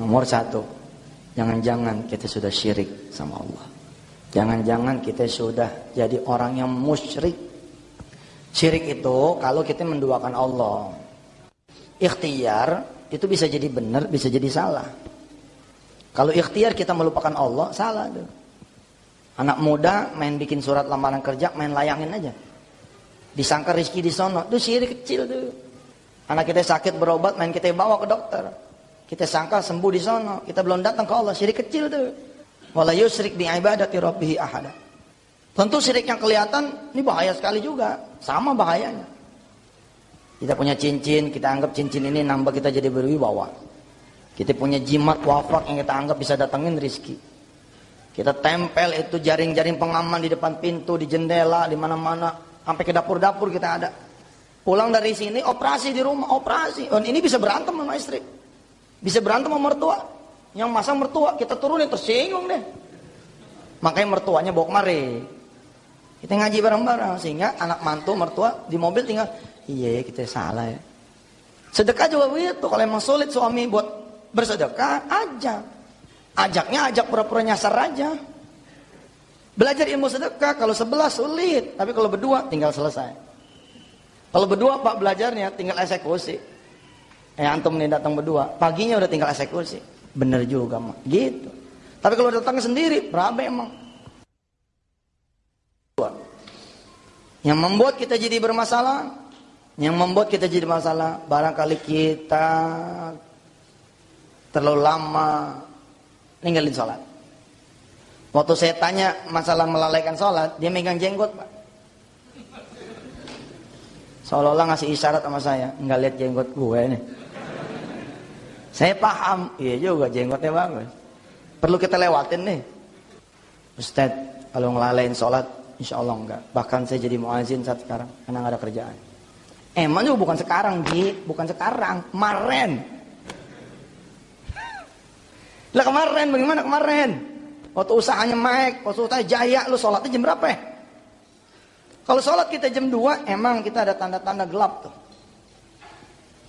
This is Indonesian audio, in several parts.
Nomor satu, jangan-jangan kita sudah syirik sama Allah. Jangan-jangan kita sudah jadi orang yang musyrik. Syirik itu kalau kita menduakan Allah. Ikhtiar itu bisa jadi benar, bisa jadi salah. Kalau ikhtiar kita melupakan Allah, salah tuh. Anak muda main bikin surat lamaran kerja, main layangin aja. Disangka rizki di sono, itu syirik kecil tuh. Anak kita sakit berobat, main kita bawa ke dokter. Kita sangka sembuh di sono, kita belum datang ke Allah, syirik kecil tuh. Wala yusrik bi ibadati rabbih ahada. Tentu syirik yang kelihatan ini bahaya sekali juga, sama bahayanya. Kita punya cincin, kita anggap cincin ini nambah kita jadi berwibawa. Kita punya jimat wafak yang kita anggap bisa datangin rizki. Kita tempel itu jaring-jaring pengaman di depan pintu, di jendela, di mana-mana. Sampai ke dapur-dapur kita ada. Pulang dari sini, operasi di rumah, operasi. Dan ini bisa berantem sama istri. Bisa berantem sama mertua. Yang masang mertua, kita turunin, tersinggung deh. Makanya mertuanya bawa kemari. Kita ngaji bareng-bareng. Sehingga anak mantu, mertua, di mobil tinggal, iya kita salah ya. Sedekah juga begitu. Kalau emang sulit suami buat bersedekah, ajak. Ajaknya ajak pura-pura nyasar aja. Belajar ilmu sedekah kalau sebelah sulit, tapi kalau berdua tinggal selesai. Kalau berdua Pak belajarnya tinggal eksekusi. Eh antum nih datang berdua, paginya udah tinggal eksekusi. Bener juga mah, gitu. Tapi kalau datang sendiri, berapa emang? Yang membuat kita jadi bermasalah, yang membuat kita jadi masalah, barangkali kita terlalu lama ninggalin sholat. Waktu saya tanya masalah melalaikan sholat, dia megang jenggot pak. Seolah-olah ngasih isyarat sama saya, nggak lihat jenggot gue nih. Saya paham, iya juga jenggotnya bagus. Perlu kita lewatin nih. Ustadz, kalau ngelalain sholat, insya Allah enggak. Bahkan saya jadi muazin saat sekarang, karena nggak ada kerjaan. Emang juga bukan sekarang, Ji. Bukan sekarang, kemarin. Lah kemarin bagaimana kemarin? Waktu usahanya naik, waktu usahanya jaya, lu sholatnya jam berapa ya? Kalau sholat kita jam 2, emang kita ada tanda-tanda gelap tuh.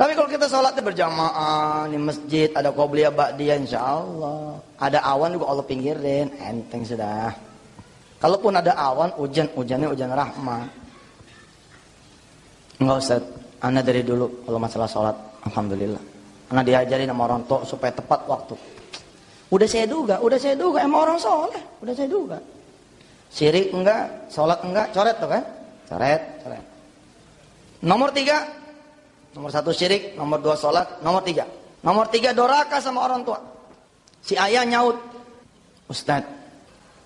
Tapi kalau kita sholatnya berjamaah di masjid, ada qobliyah ba'diyah insya Allah. Ada awan juga Allah pinggirin, enteng sudah. Kalaupun ada awan, hujan, hujannya hujan rahmat. Enggak usah, Anda dari dulu kalau masalah sholat, Alhamdulillah. Anda diajarin sama orang tua supaya tepat waktu. Udah saya duga, udah saya duga, emang orang soleh, udah saya duga. Syirik enggak, sholat enggak, coret tuh kan? Coret, coret. Nomor tiga, nomor satu syirik, nomor dua sholat, nomor tiga. Nomor tiga doraka sama orang tua. Si ayah nyaut, Ustad,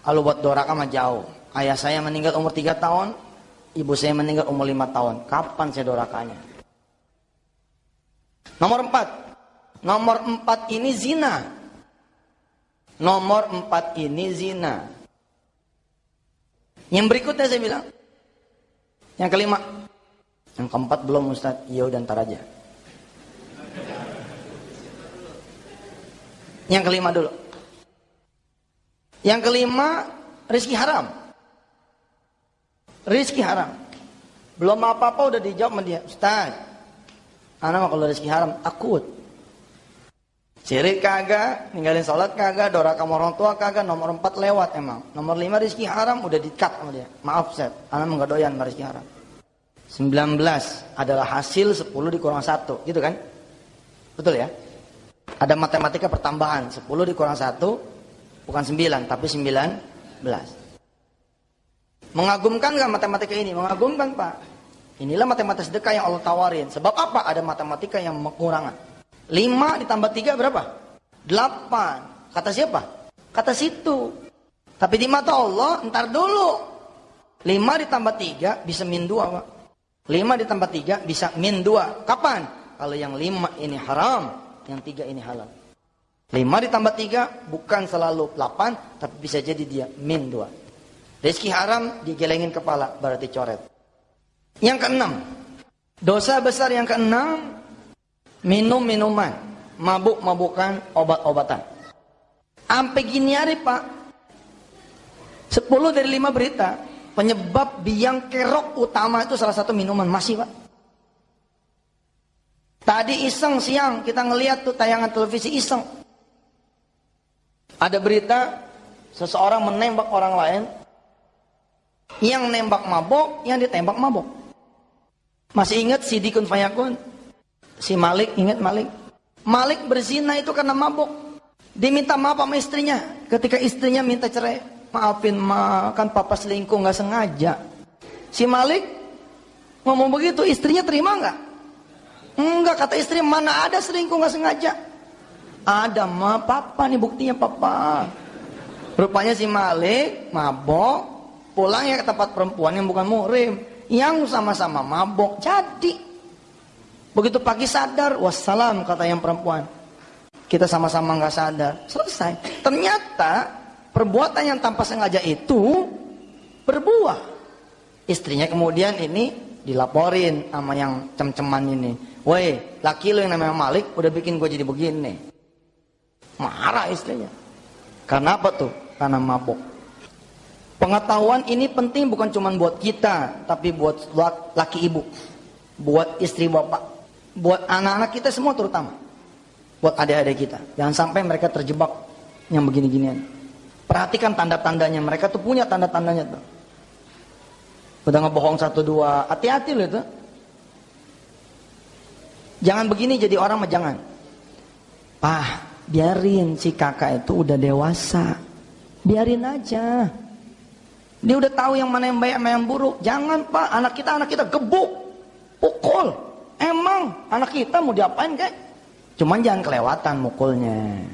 kalau buat doraka mah jauh. Ayah saya meninggal umur tiga tahun, ibu saya meninggal umur lima tahun. Kapan saya dorakanya? Nomor empat, nomor empat ini zina. Nomor empat ini zina. Yang berikutnya saya bilang. Yang kelima. Yang keempat belum Ustaz. Iya udah ntar aja. Yang kelima dulu. Yang kelima, rizki haram. Rizki haram. Belum apa-apa udah dijawab sama dia. Ustaz, anak kalau rizki haram takut. Sirik kagak, ninggalin sholat kagak, dora kamu orang tua kagak, nomor empat lewat emang. Nomor lima rizki haram udah dikat sama dia. Maaf set, anak nggak doyan sama rizki haram. 19 adalah hasil 10 dikurang 1, gitu kan? Betul ya? Ada matematika pertambahan, 10 dikurang 1, bukan 9, tapi 19. Mengagumkan nggak matematika ini? Mengagumkan Pak. Inilah matematika sedekah yang Allah tawarin. Sebab apa? Ada matematika yang mengurangan. 5 ditambah 3 berapa? 8. Kata siapa? Kata situ. Tapi di mata Allah, ntar dulu. 5 ditambah 3 bisa min 2, Pak. 5 ditambah 3 bisa min 2. Kapan? Kalau yang 5 ini haram, yang 3 ini halal. 5 ditambah 3 bukan selalu 8, tapi bisa jadi dia min 2. Rizki haram digelengin kepala, berarti coret. Yang keenam, dosa besar yang keenam minum minuman, mabuk mabukan, obat-obatan. Sampai gini hari pak, 10 dari 5 berita, penyebab biang kerok utama itu salah satu minuman masih pak. Tadi iseng siang kita ngeliat tuh tayangan televisi iseng. Ada berita seseorang menembak orang lain, yang nembak mabok, yang ditembak mabok. Masih ingat si Dikun Fayakun? Si Malik, ingat Malik? Malik berzina itu karena mabok. Diminta maaf sama istrinya. Ketika istrinya minta cerai. Maafin ma, kan papa selingkuh nggak sengaja. Si Malik ngomong begitu, istrinya terima nggak? Enggak, kata istri mana ada selingkuh nggak sengaja. Ada ma, papa nih buktinya papa. Rupanya si Malik mabok, pulang ya ke tempat perempuan yang bukan muhrim, yang sama-sama mabok. Jadi begitu pagi sadar, wassalam kata yang perempuan. Kita sama-sama nggak sadar, selesai. Ternyata perbuatan yang tanpa sengaja itu berbuah. Istrinya kemudian ini dilaporin sama yang cem-ceman ini. Woi, laki lo yang namanya Malik udah bikin gue jadi begini. Marah istrinya. Karena apa tuh? Karena mabok. Pengetahuan ini penting bukan cuma buat kita, tapi buat laki ibu, buat istri bapak, buat anak-anak kita semua terutama, buat adik-adik kita. Jangan sampai mereka terjebak yang begini-ginian. Perhatikan tanda-tandanya, mereka tuh punya tanda-tandanya tuh. Udah ngebohong satu dua, hati-hati loh itu. Jangan begini jadi orang mah jangan. Ah, biarin si kakak itu udah dewasa. Biarin aja. Dia udah tahu yang mana yang baik mana yang buruk. Jangan pak, anak kita anak kita gebuk, pukul. Emang anak kita mau diapain kek? Cuman jangan kelewatan mukulnya.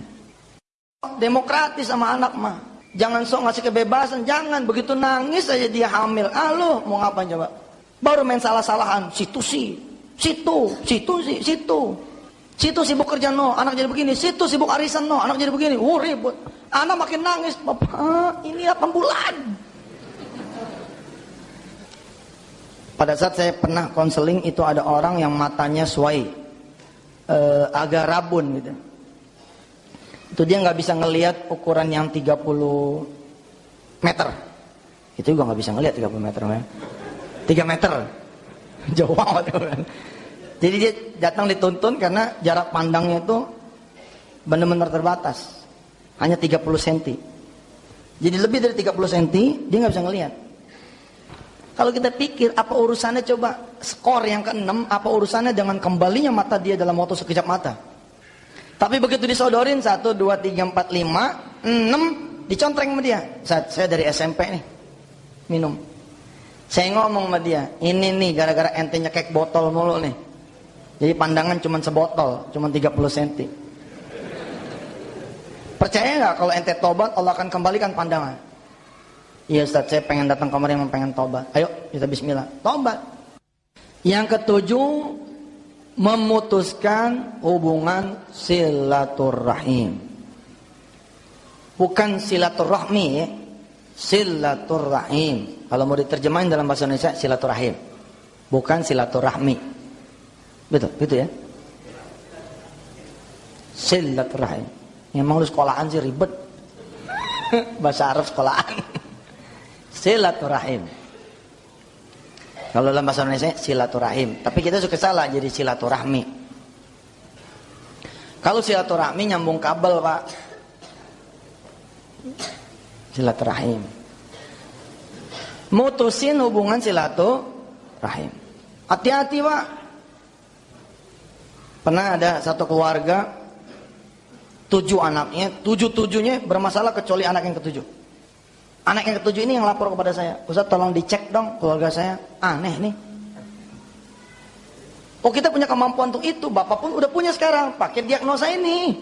Demokratis sama anak mah. Jangan sok ngasih kebebasan, jangan begitu nangis aja dia hamil. Ah lo mau ngapain coba? Baru main salah-salahan, situ sih, situ, situ sih, situ. Situ sibuk kerja no, anak jadi begini. Situ sibuk arisan no, anak jadi begini. Uh ribut. Anak makin nangis, bapak ini 8 bulan. Pada saat saya pernah konseling itu ada orang yang matanya suai, uh, agak rabun gitu. Itu dia nggak bisa ngelihat ukuran yang 30 meter. Itu juga nggak bisa ngelihat 30 meter. Ya. 3 meter. Jauh banget. Jadi dia datang dituntun karena jarak pandangnya itu benar-benar terbatas. Hanya 30 cm. Jadi lebih dari 30 cm dia nggak bisa ngelihat. Kalau kita pikir apa urusannya coba skor yang ke-6 apa urusannya dengan kembalinya mata dia dalam waktu sekejap mata. Tapi begitu disodorin 1 2 3 4 5 6 dicontreng sama dia. Saat saya dari SMP nih minum. Saya ngomong sama dia, ini nih gara-gara ente nyekek botol mulu nih. Jadi pandangan cuma sebotol, cuma 30 cm. Percaya nggak kalau ente tobat Allah akan kembalikan pandangan? Iya Ustaz, saya pengen datang kamar yang pengen tobat. Ayo kita bismillah. Tobat. Yang ketujuh, memutuskan hubungan silaturahim. Bukan silaturahmi ya. Silaturahim. Kalau mau diterjemahin dalam bahasa Indonesia silaturahim. Bukan silaturahmi. Betul, betul ya. Silaturahim. Mau lu sekolahan sih ribet. bahasa Arab sekolahan silaturahim. Kalau dalam bahasa Indonesia silaturahim, tapi kita suka salah jadi silaturahmi. Kalau silaturahmi nyambung kabel, Pak. Silaturahim. Mutusin hubungan silaturahim. Hati-hati, Pak. Pernah ada satu keluarga tujuh anaknya, tujuh tujuhnya bermasalah kecuali anak yang ketujuh. Anak yang ketujuh ini yang lapor kepada saya. Ustaz tolong dicek dong keluarga saya. Aneh nih. Oh kita punya kemampuan untuk itu. Bapak pun udah punya sekarang. Pakai diagnosa ini.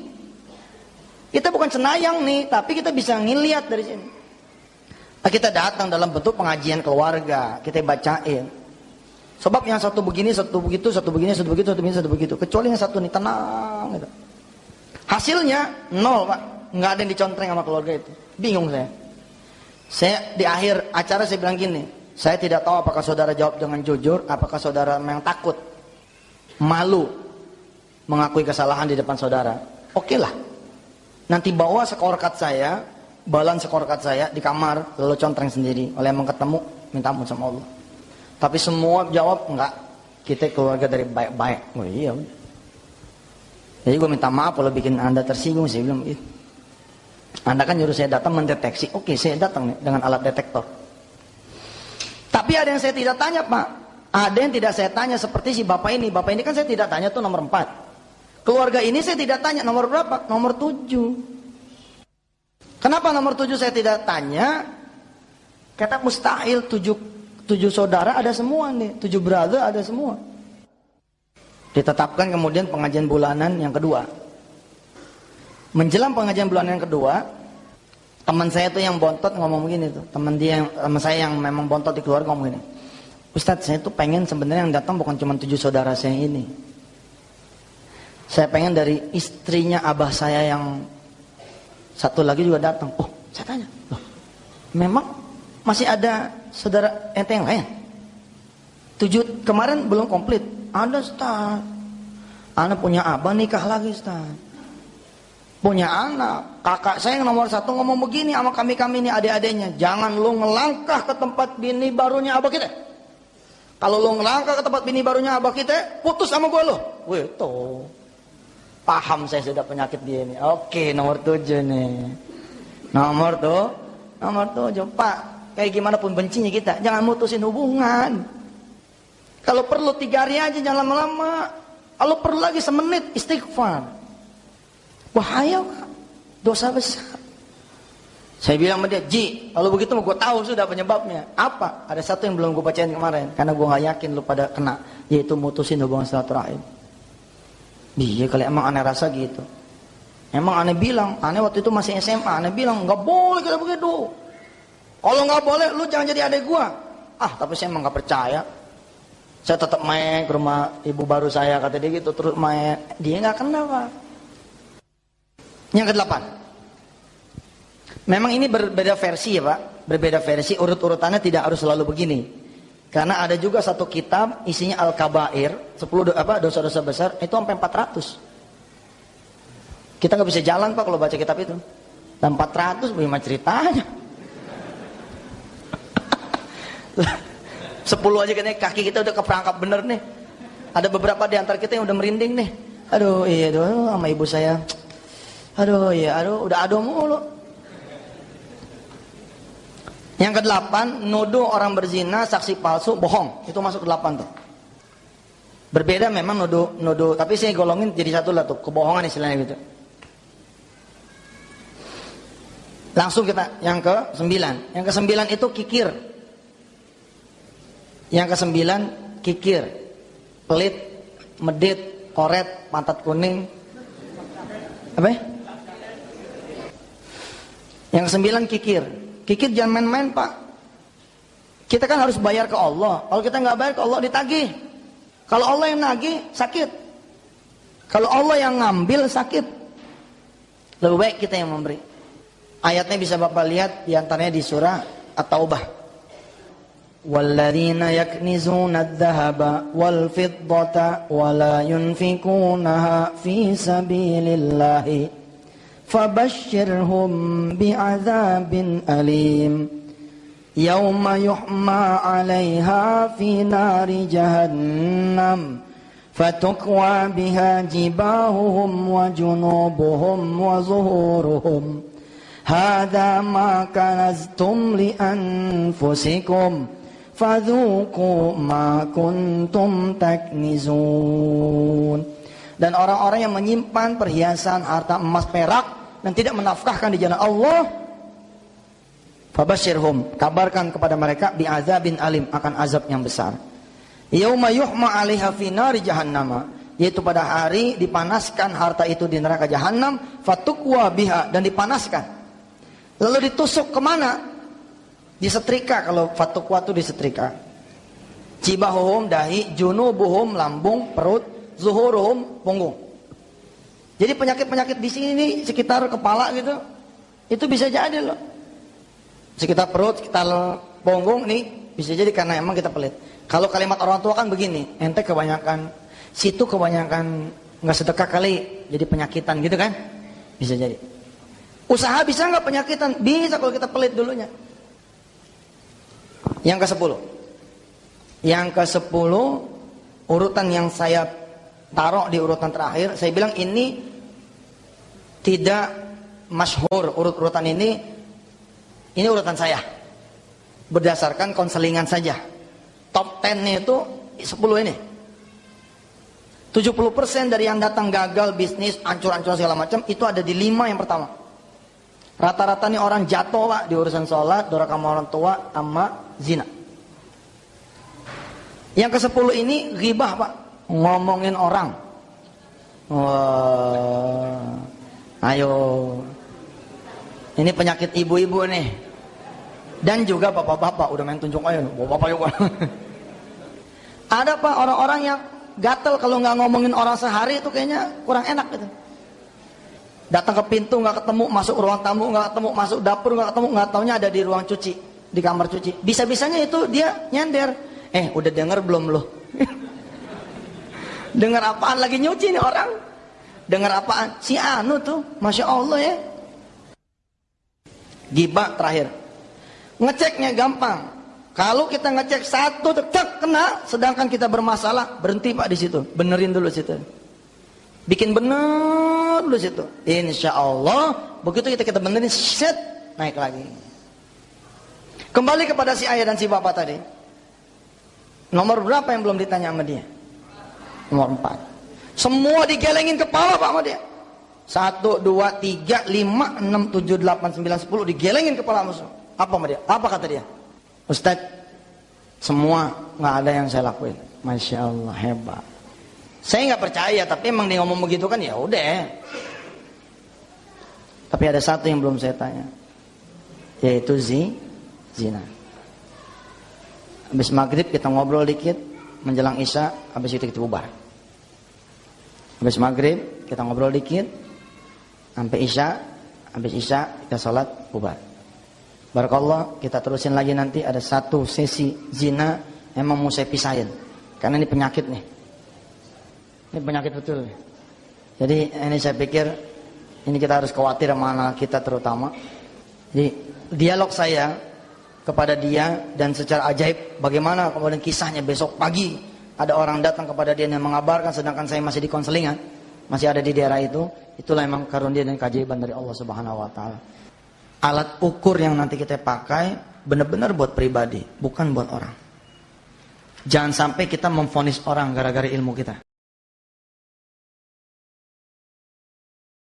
Kita bukan senayang nih. Tapi kita bisa ngeliat dari sini. Nah, kita datang dalam bentuk pengajian keluarga. Kita bacain. Sebab yang satu begini, satu begitu, satu begini, satu begitu, satu begini, satu begitu. Kecuali yang satu nih tenang. Gitu. Hasilnya nol pak. Nggak ada yang dicontreng sama keluarga itu. Bingung saya. Saya di akhir acara saya bilang gini, saya tidak tahu apakah saudara jawab dengan jujur, apakah saudara memang takut, malu mengakui kesalahan di depan saudara. Oke lah, nanti bawa sekorkat saya, balan sekorkat saya di kamar, lalu contreng sendiri. Oleh yang ketemu, minta ampun sama Allah. Tapi semua jawab enggak, kita keluarga dari baik-baik. Oh iya Jadi gue minta maaf kalau bikin anda tersinggung sih bilang itu. Anda kan nyuruh saya datang mendeteksi. Oke, saya datang nih dengan alat detektor. Tapi ada yang saya tidak tanya, Pak. Ada yang tidak saya tanya seperti si Bapak ini. Bapak ini kan saya tidak tanya tuh nomor 4. Keluarga ini saya tidak tanya nomor berapa? Nomor 7. Kenapa nomor 7 saya tidak tanya? Kata mustahil 7 7 saudara ada semua nih, 7 brother ada semua. Ditetapkan kemudian pengajian bulanan yang kedua. Menjelang pengajian bulanan yang kedua, teman saya tuh yang bontot ngomong begini tuh. Teman dia yang teman saya yang memang bontot di keluarga ngomong gini. Ustadz saya tuh pengen sebenarnya yang datang bukan cuma tujuh saudara saya ini. Saya pengen dari istrinya abah saya yang satu lagi juga datang. Oh, saya tanya. Loh, memang masih ada saudara ente yang lain? Tujuh kemarin belum komplit. Ada Ustaz. Anak punya abah nikah lagi Ustaz punya anak. Kakak saya yang nomor satu ngomong begini sama kami-kami ini adik-adiknya. Jangan lu ngelangkah ke tempat bini barunya abah kita. Kalau lu ngelangkah ke tempat bini barunya abah kita, putus sama gue lo. Wih, tuh. Paham saya sudah penyakit dia ini. Oke, nomor tujuh nih. Nomor tuh, nomor tujuh. Pak, kayak gimana pun bencinya kita, jangan mutusin hubungan. Kalau perlu tiga hari aja, jangan lama-lama. Kalau perlu lagi semenit, istighfar. Bahaya kak. Dosa besar. Saya bilang sama dia, Ji, kalau begitu gue tahu sudah penyebabnya. Apa? Ada satu yang belum gue bacain kemarin. Karena gue gak yakin lu pada kena. Yaitu mutusin hubungan silaturahim. Iya kali emang aneh rasa gitu. Emang aneh bilang, aneh waktu itu masih SMA, aneh bilang nggak boleh kita begitu. Kalau nggak boleh, lu jangan jadi adik gua. Ah, tapi saya emang nggak percaya. Saya tetap main ke rumah ibu baru saya kata dia gitu terus main. Dia nggak kenal pak. Yang kedelapan. Memang ini berbeda versi ya Pak. Berbeda versi, urut-urutannya tidak harus selalu begini. Karena ada juga satu kitab isinya Al-Kabair, 10 do, apa dosa-dosa besar itu sampai 400. Kita nggak bisa jalan Pak kalau baca kitab itu. Dan 400 bagaimana ceritanya? 10 aja kan kaki kita udah keperangkap bener nih. Ada beberapa di antara kita yang udah merinding nih. Aduh iya aduh sama ibu saya Aduh ya, aduh udah aduh mulu. Yang kedelapan, nuduh orang berzina, saksi palsu, bohong. Itu masuk ke delapan tuh. Berbeda memang nuduh, nuduh, tapi saya golongin jadi satu lah tuh, kebohongan istilahnya gitu. Langsung kita yang ke sembilan. Yang ke sembilan itu kikir. Yang ke sembilan kikir, pelit, medit, koret, pantat kuning. Apa ya? Yang sembilan kikir. Kikir jangan main-main pak. Kita kan harus bayar ke Allah. Kalau kita nggak bayar ke Allah ditagih. Kalau Allah yang nagih sakit. Kalau Allah yang ngambil sakit. Lebih baik kita yang memberi. Ayatnya bisa Bapak lihat diantaranya di surah At-Taubah. والذين يكنزون الذهب والفضة ولا ينفقونها في سبيل الله فبشرهم بعذاب أليم. يوم يحمى عليها في نار جهنم فتكوى بها جباههم وجنوبهم وظهورهم. هذا ما كنزتم لأنفسكم فذوقوا ما كنتم تكنزون. Dan orang-orang yang menyimpan perhiasan harta emas perak dan tidak menafkahkan di jalan Allah Fabashirhum kabarkan kepada mereka bi'azabin alim akan azab yang besar. Yauma yuhma 'alaiha fi nari jahannam yaitu pada hari dipanaskan harta itu di neraka jahanam fatukwa biha dan dipanaskan. Lalu ditusuk ke mana? Disetrika kalau fatukwa itu disetrika. Cibahuhum dahi, junubuhum lambung, perut, zuhurum punggung. Jadi penyakit-penyakit di sini sekitar kepala gitu, itu bisa jadi loh. Sekitar perut, sekitar punggung nih bisa jadi karena emang kita pelit. Kalau kalimat orang tua kan begini, ente kebanyakan situ kebanyakan nggak sedekah kali, jadi penyakitan gitu kan? Bisa jadi. Usaha bisa nggak penyakitan? Bisa kalau kita pelit dulunya. Yang ke sepuluh. Yang ke sepuluh urutan yang saya taruh di urutan terakhir, saya bilang ini tidak masyhur urut-urutan ini ini urutan saya. Berdasarkan konselingan saja. Top 10 itu 10 ini. 70% dari yang datang gagal bisnis, ancur-ancur segala macam itu ada di lima yang pertama. Rata-rata nih orang jatuh pak di urusan sholat, doraka orang tua, sama zina. Yang ke sepuluh ini ghibah pak, ngomongin orang. Wah, ayo, ini penyakit ibu-ibu nih. Dan juga bapak-bapak udah main tunjuk ayo, bapak-bapak yuk. Ada pak orang-orang yang gatel kalau nggak ngomongin orang sehari itu kayaknya kurang enak gitu. Datang ke pintu nggak ketemu, masuk ruang tamu nggak ketemu, masuk dapur nggak ketemu, nggak taunya ada di ruang cuci, di kamar cuci. Bisa-bisanya itu dia nyender. Eh, udah denger belum lo? dengar apaan lagi nyuci nih orang? Dengar apaan? Si Anu tuh, masya Allah ya. Gibah terakhir. Ngeceknya gampang. Kalau kita ngecek satu tetap kena, sedangkan kita bermasalah, berhenti Pak di situ. Benerin dulu situ. Bikin bener dulu situ. Insya Allah, begitu kita kita benerin, set, naik lagi. Kembali kepada si ayah dan si bapak tadi. Nomor berapa yang belum ditanya sama dia? Nomor empat. Semua digelengin kepala Pak dia. Satu, dua, tiga, lima, enam, tujuh, delapan, sembilan, sepuluh. Digelengin kepala musuh. Apa dia? Apa kata dia? Ustaz, semua nggak ada yang saya lakuin. Masya Allah hebat. Saya nggak percaya, tapi emang dia ngomong begitu kan ya udah. Tapi ada satu yang belum saya tanya, yaitu zi, zina. Habis maghrib kita ngobrol dikit, menjelang isya, habis itu kita bubar. Habis maghrib kita ngobrol dikit, sampai isya, habis isya kita sholat bubar. Barakallah, kita terusin lagi nanti ada satu sesi zina emang mau saya pisahin. Karena ini penyakit nih. Ini penyakit betul. Jadi ini saya pikir ini kita harus khawatir sama anak kita terutama. Jadi dialog saya kepada dia dan secara ajaib bagaimana kemudian kisahnya besok pagi ada orang datang kepada dia yang mengabarkan sedangkan saya masih di konselingan masih ada di daerah itu itulah memang karunia dan keajaiban dari Allah Subhanahu wa taala alat ukur yang nanti kita pakai benar-benar buat pribadi, bukan buat orang. Jangan sampai kita memfonis orang gara-gara ilmu kita.